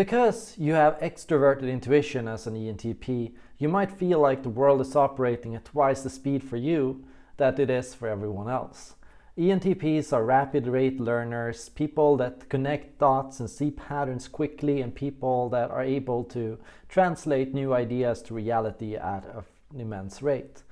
Because you have extroverted intuition as an ENTP, you might feel like the world is operating at twice the speed for you that it is for everyone else. ENTPs are rapid rate learners, people that connect dots and see patterns quickly and people that are able to translate new ideas to reality at an immense rate.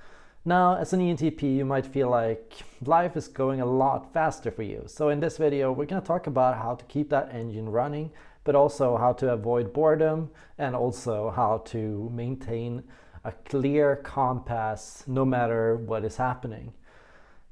Now, as an ENTP, you might feel like life is going a lot faster for you. So in this video, we're going to talk about how to keep that engine running, but also how to avoid boredom and also how to maintain a clear compass no matter what is happening.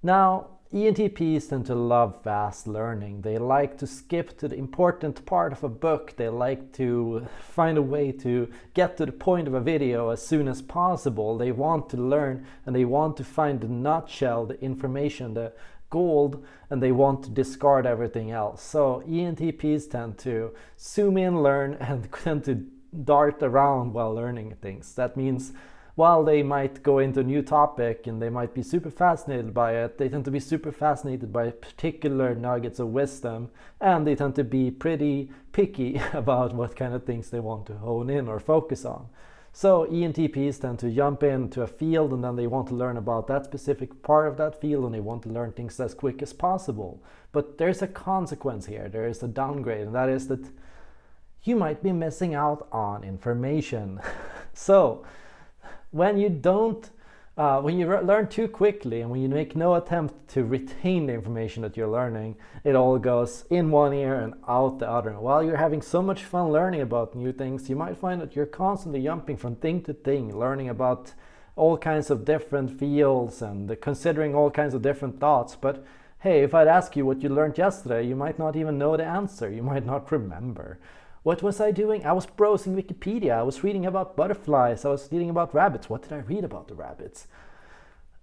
Now, ENTPs tend to love fast learning. They like to skip to the important part of a book. They like to find a way to get to the point of a video as soon as possible. They want to learn and they want to find the nutshell, the information, the gold, and they want to discard everything else. So ENTPs tend to zoom in, learn, and tend to dart around while learning things. That means while they might go into a new topic and they might be super fascinated by it, they tend to be super fascinated by particular nuggets of wisdom and they tend to be pretty picky about what kind of things they want to hone in or focus on. So ENTPs tend to jump into a field and then they want to learn about that specific part of that field and they want to learn things as quick as possible. But there's a consequence here, there is a downgrade and that is that you might be missing out on information. so when you don't uh, when you learn too quickly and when you make no attempt to retain the information that you're learning, it all goes in one ear and out the other. While you're having so much fun learning about new things, you might find that you're constantly jumping from thing to thing, learning about all kinds of different fields and considering all kinds of different thoughts. But hey, if I'd ask you what you learned yesterday, you might not even know the answer. You might not remember. What was I doing? I was browsing Wikipedia. I was reading about butterflies. I was reading about rabbits. What did I read about the rabbits?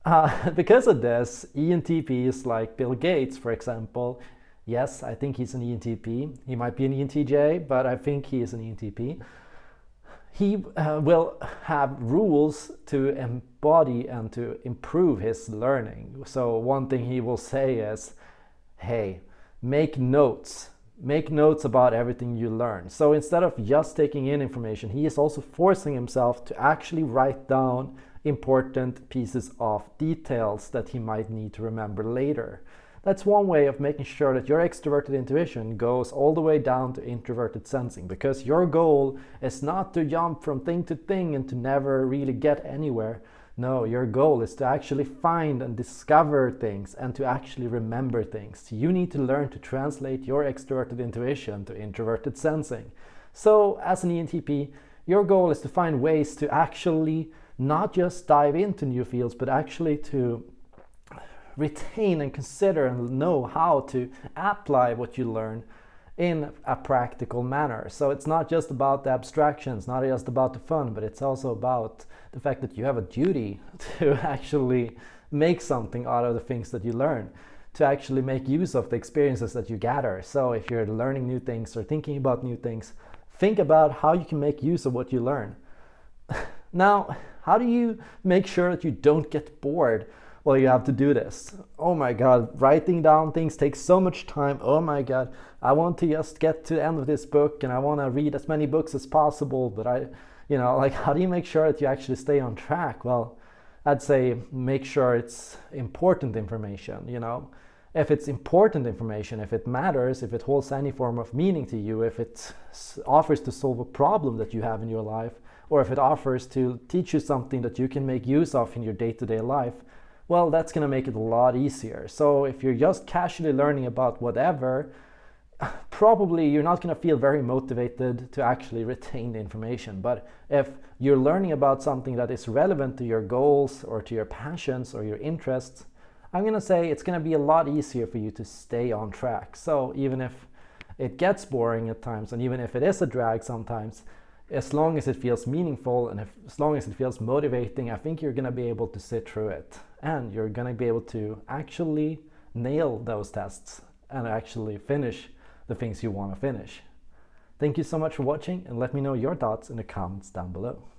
Uh, because of this, ENTPs like Bill Gates, for example, yes, I think he's an ENTP. He might be an ENTJ, but I think he is an ENTP. He uh, will have rules to embody and to improve his learning. So one thing he will say is, hey, make notes make notes about everything you learn. So instead of just taking in information, he is also forcing himself to actually write down important pieces of details that he might need to remember later. That's one way of making sure that your extroverted intuition goes all the way down to introverted sensing because your goal is not to jump from thing to thing and to never really get anywhere, no, your goal is to actually find and discover things and to actually remember things. You need to learn to translate your extroverted intuition to introverted sensing. So as an ENTP, your goal is to find ways to actually not just dive into new fields, but actually to retain and consider and know how to apply what you learn in a practical manner. So it's not just about the abstractions, not just about the fun, but it's also about the fact that you have a duty to actually make something out of the things that you learn, to actually make use of the experiences that you gather. So if you're learning new things or thinking about new things, think about how you can make use of what you learn. now, how do you make sure that you don't get bored well, you have to do this. Oh my God, writing down things takes so much time. Oh my God, I want to just get to the end of this book and I want to read as many books as possible. But I, you know, like how do you make sure that you actually stay on track? Well, I'd say make sure it's important information, you know. If it's important information, if it matters, if it holds any form of meaning to you, if it offers to solve a problem that you have in your life, or if it offers to teach you something that you can make use of in your day-to-day life, well, that's going to make it a lot easier. So if you're just casually learning about whatever, probably you're not going to feel very motivated to actually retain the information. But if you're learning about something that is relevant to your goals or to your passions or your interests, I'm going to say it's going to be a lot easier for you to stay on track. So even if it gets boring at times and even if it is a drag sometimes, as long as it feels meaningful and if, as long as it feels motivating, I think you're going to be able to sit through it and you're going to be able to actually nail those tests and actually finish the things you want to finish. Thank you so much for watching and let me know your thoughts in the comments down below.